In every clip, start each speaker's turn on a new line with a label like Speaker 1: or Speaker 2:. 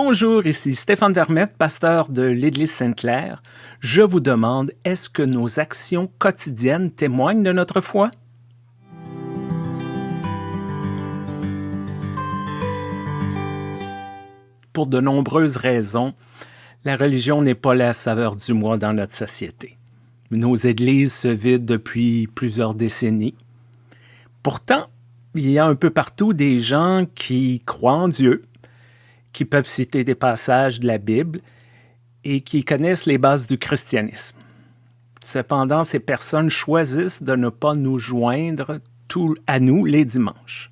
Speaker 1: Bonjour, ici Stéphane Vermette, pasteur de l'Église Sainte-Claire. Je vous demande, est-ce que nos actions quotidiennes témoignent de notre foi? Pour de nombreuses raisons, la religion n'est pas la saveur du mois dans notre société. Nos églises se vident depuis plusieurs décennies. Pourtant, il y a un peu partout des gens qui croient en Dieu, qui peuvent citer des passages de la Bible et qui connaissent les bases du christianisme. Cependant, ces personnes choisissent de ne pas nous joindre tout à nous les dimanches.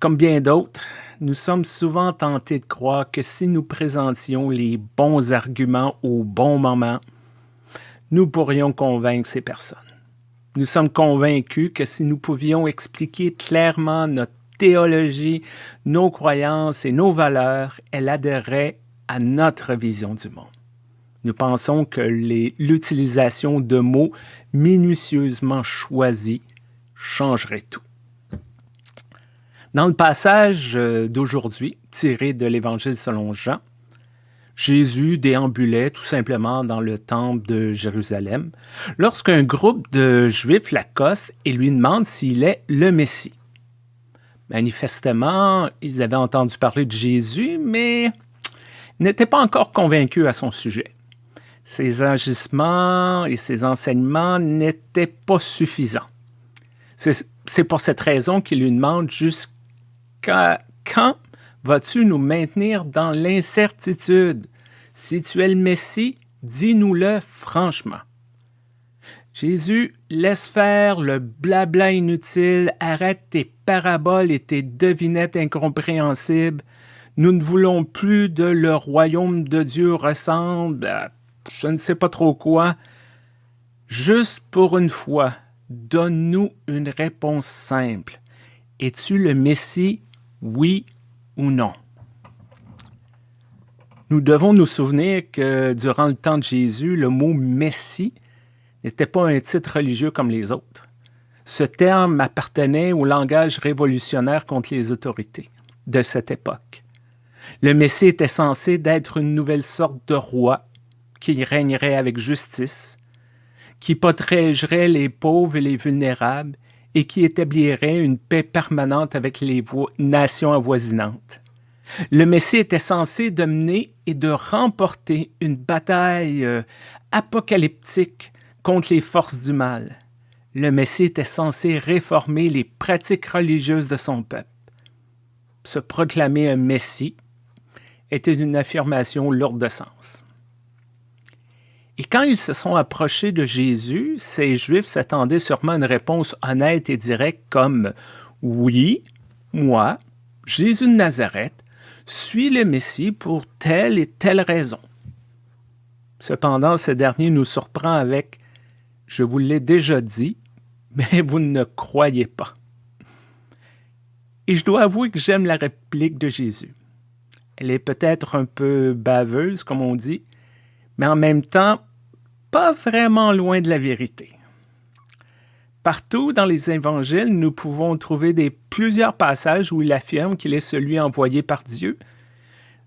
Speaker 1: Comme bien d'autres, nous sommes souvent tentés de croire que si nous présentions les bons arguments au bon moment, nous pourrions convaincre ces personnes. Nous sommes convaincus que si nous pouvions expliquer clairement notre théologie, nos croyances et nos valeurs, elle adhérerait à notre vision du monde. Nous pensons que l'utilisation de mots minutieusement choisis changerait tout. Dans le passage euh, d'aujourd'hui, tiré de l'Évangile selon Jean, Jésus déambulait tout simplement dans le temple de Jérusalem lorsqu'un groupe de Juifs l'accoste et lui demande s'il est le Messie. Manifestement, ils avaient entendu parler de Jésus, mais n'étaient pas encore convaincus à son sujet. Ses agissements et ses enseignements n'étaient pas suffisants. C'est pour cette raison qu'il lui demande jusqu'à quand vas-tu nous maintenir dans l'incertitude? Si tu es le Messie, dis-nous-le franchement. Jésus, laisse faire le blabla inutile, arrête tes paraboles et tes devinettes incompréhensibles. Nous ne voulons plus de le royaume de Dieu ressemble à je ne sais pas trop quoi. Juste pour une fois, donne-nous une réponse simple. Es-tu le Messie, oui ou non? Nous devons nous souvenir que durant le temps de Jésus, le mot Messie n'était pas un titre religieux comme les autres. Ce terme appartenait au langage révolutionnaire contre les autorités de cette époque. Le Messie était censé d'être une nouvelle sorte de roi qui régnerait avec justice, qui protégerait les pauvres et les vulnérables et qui établirait une paix permanente avec les nations avoisinantes. Le Messie était censé de mener et de remporter une bataille euh, apocalyptique contre les forces du mal. Le Messie était censé réformer les pratiques religieuses de son peuple. Se proclamer un Messie était une affirmation lourde de sens. Et quand ils se sont approchés de Jésus, ces Juifs s'attendaient sûrement à une réponse honnête et directe comme « Oui, moi, Jésus de Nazareth, suis le Messie pour telle et telle raison. » Cependant, ce dernier nous surprend avec je vous l'ai déjà dit, mais vous ne croyez pas. Et je dois avouer que j'aime la réplique de Jésus. Elle est peut-être un peu baveuse, comme on dit, mais en même temps, pas vraiment loin de la vérité. Partout dans les évangiles, nous pouvons trouver des, plusieurs passages où il affirme qu'il est celui envoyé par Dieu.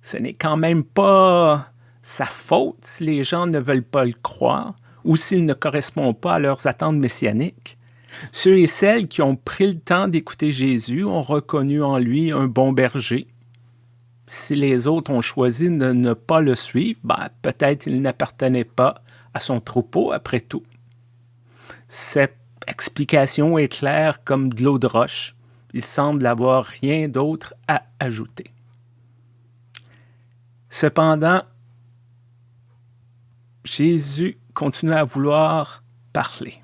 Speaker 1: Ce n'est quand même pas sa faute si les gens ne veulent pas le croire ou s'il ne correspond pas à leurs attentes messianiques. Ceux et celles qui ont pris le temps d'écouter Jésus ont reconnu en lui un bon berger. Si les autres ont choisi de ne pas le suivre, ben, peut-être il n'appartenait pas à son troupeau après tout. Cette explication est claire comme de l'eau de roche. Il semble avoir rien d'autre à ajouter. Cependant, Jésus continue à vouloir parler.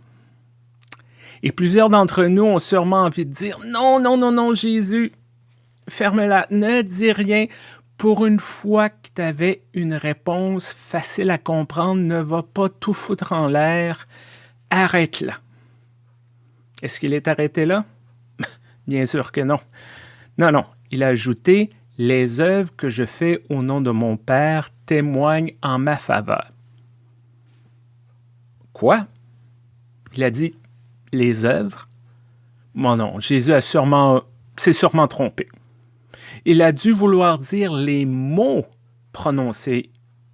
Speaker 1: Et plusieurs d'entre nous ont sûrement envie de dire Non, non, non, non, Jésus, ferme-la, ne dis rien. Pour une fois que tu avais une réponse facile à comprendre, ne va pas tout foutre en l'air, arrête-la. Est-ce qu'il est arrêté là? Bien sûr que non. Non, non, il a ajouté Les œuvres que je fais au nom de mon Père témoignent en ma faveur. Quoi? Il a dit les œuvres? Bon non, Jésus a sûrement, s'est sûrement trompé. Il a dû vouloir dire les mots prononcés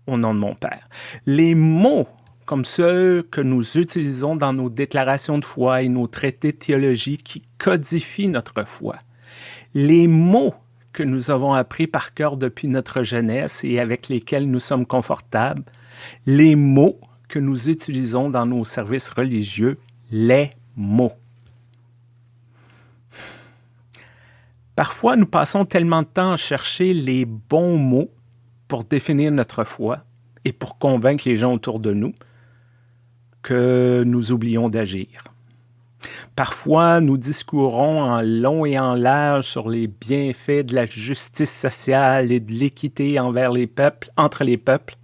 Speaker 1: au nom de mon Père. Les mots comme ceux que nous utilisons dans nos déclarations de foi et nos traités de théologie qui codifient notre foi. Les mots que nous avons appris par cœur depuis notre jeunesse et avec lesquels nous sommes confortables, les mots que nous utilisons dans nos services religieux, les mots. Parfois, nous passons tellement de temps à chercher les bons mots pour définir notre foi et pour convaincre les gens autour de nous que nous oublions d'agir. Parfois, nous discourons en long et en large sur les bienfaits de la justice sociale et de l'équité envers les peuples, entre les peuples,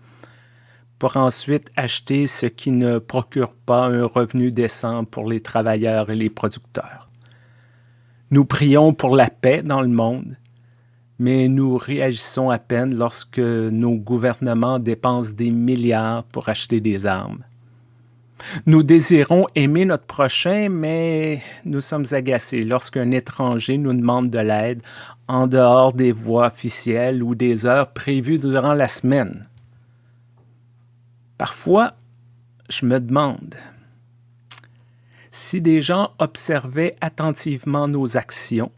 Speaker 1: pour ensuite acheter ce qui ne procure pas un revenu décent pour les travailleurs et les producteurs. Nous prions pour la paix dans le monde, mais nous réagissons à peine lorsque nos gouvernements dépensent des milliards pour acheter des armes. Nous désirons aimer notre prochain, mais nous sommes agacés lorsqu'un étranger nous demande de l'aide en dehors des voies officielles ou des heures prévues durant la semaine. Parfois, je me demande si des gens observaient attentivement nos actions,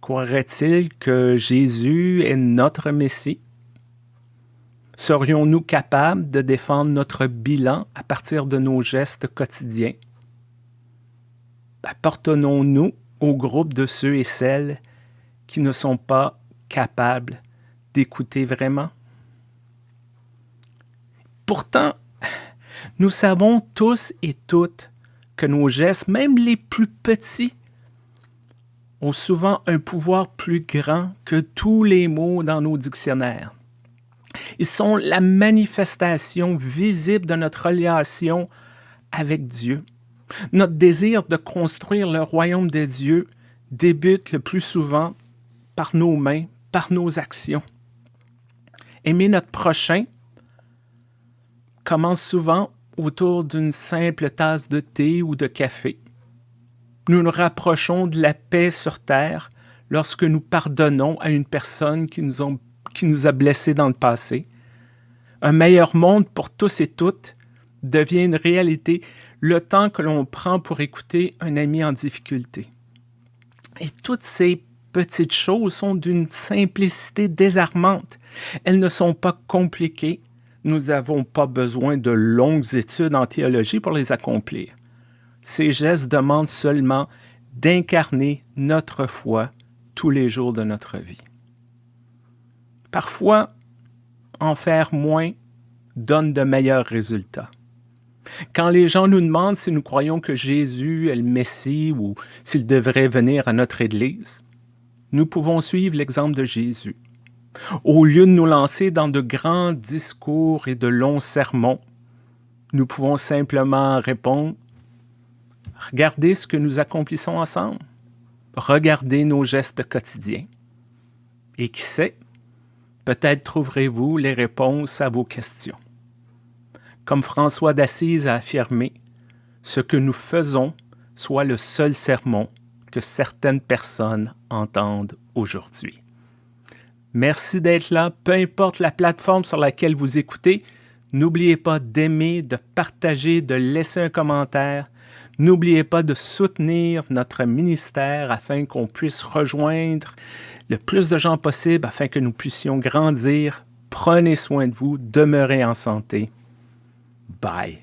Speaker 1: croiraient-ils que Jésus est notre Messie? Serions-nous capables de défendre notre bilan à partir de nos gestes quotidiens? Appartenons-nous au groupe de ceux et celles qui ne sont pas capables d'écouter vraiment? Pourtant, nous savons tous et toutes que nos gestes, même les plus petits, ont souvent un pouvoir plus grand que tous les mots dans nos dictionnaires. Ils sont la manifestation visible de notre relation avec Dieu. Notre désir de construire le royaume de Dieu débute le plus souvent par nos mains, par nos actions. Aimer notre prochain commence souvent autour d'une simple tasse de thé ou de café. Nous nous rapprochons de la paix sur terre lorsque nous pardonnons à une personne qui nous, qui nous a blessés dans le passé. Un meilleur monde pour tous et toutes devient une réalité le temps que l'on prend pour écouter un ami en difficulté. Et toutes ces petites choses sont d'une simplicité désarmante. Elles ne sont pas compliquées, nous n'avons pas besoin de longues études en théologie pour les accomplir. Ces gestes demandent seulement d'incarner notre foi tous les jours de notre vie. Parfois, en faire moins donne de meilleurs résultats. Quand les gens nous demandent si nous croyons que Jésus est le Messie ou s'il devrait venir à notre Église, nous pouvons suivre l'exemple de Jésus. Au lieu de nous lancer dans de grands discours et de longs sermons, nous pouvons simplement répondre Regardez ce que nous accomplissons ensemble. Regardez nos gestes quotidiens. Et qui sait, peut-être trouverez-vous les réponses à vos questions. Comme François d'Assise a affirmé, ce que nous faisons soit le seul sermon que certaines personnes entendent aujourd'hui. Merci d'être là, peu importe la plateforme sur laquelle vous écoutez. N'oubliez pas d'aimer, de partager, de laisser un commentaire. N'oubliez pas de soutenir notre ministère afin qu'on puisse rejoindre le plus de gens possible afin que nous puissions grandir. Prenez soin de vous, demeurez en santé. Bye.